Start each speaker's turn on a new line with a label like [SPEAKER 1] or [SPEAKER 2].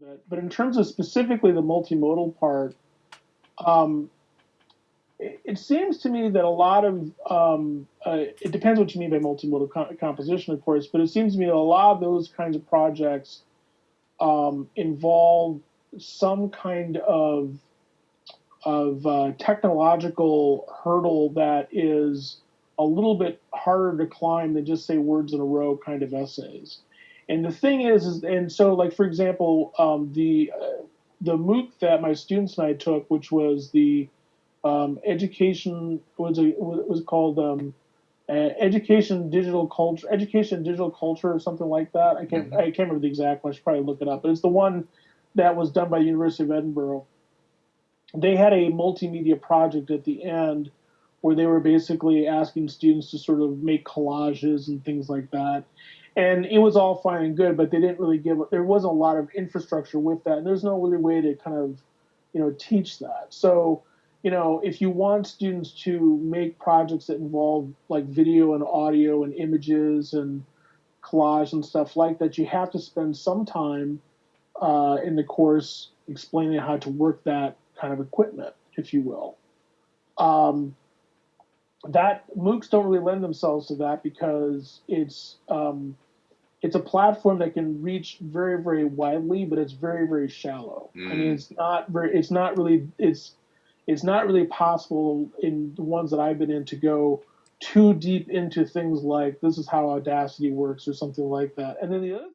[SPEAKER 1] But, but in terms of specifically the multimodal part, um, it, it seems to me that a lot of um, uh, it depends what you mean by multimodal co- composition, of course, but it seems to me that a lot of those kinds of projects um, involve some kind of of uh, technological hurdle that is a little bit harder to climb than just say words in a row kind of essays. And the thing is, is and so like for example, um, the uh, the MOOC that my students and I took, which was the um, education was a was called um, uh, education digital culture, education digital culture or something like that. I can't I can't remember the exact one. I should probably look it up. But it's the one that was done by the University of Edinburgh. They had a multimedia project at the end where they were basically asking students to sort of make collages and things like that. And it was all fine and good, but they didn't really give. There wasn't a lot of infrastructure with that, and there's no really way to kind of, you know, teach that. So, you know, if you want students to make projects that involve like video and audio and images and collage and stuff like that, you have to spend some time uh, in the course explaining how to work that kind of equipment, if you will. Um, that MOOCs don't really lend themselves to that because it's um, it's a platform that can reach very very widely, but it's very very shallow. I mean, it's not very it's not really it's it's not really possible in the ones that I've been in to go too deep into things like this is how Audacity works or something like that. And then the other